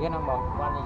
cái năm một qua này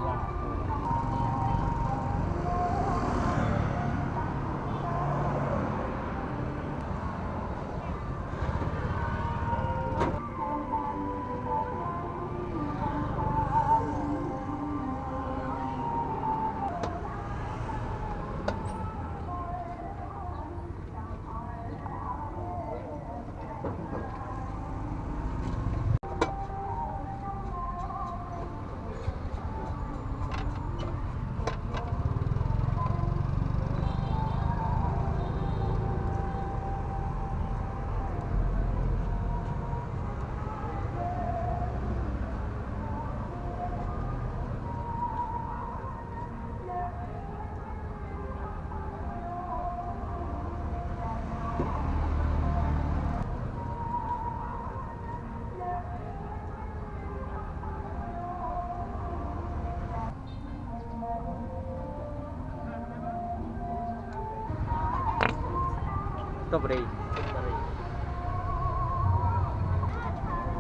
vanilla. Strawberry. Strawberry.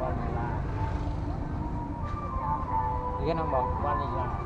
Vanilla. Tiga nombor vanilla.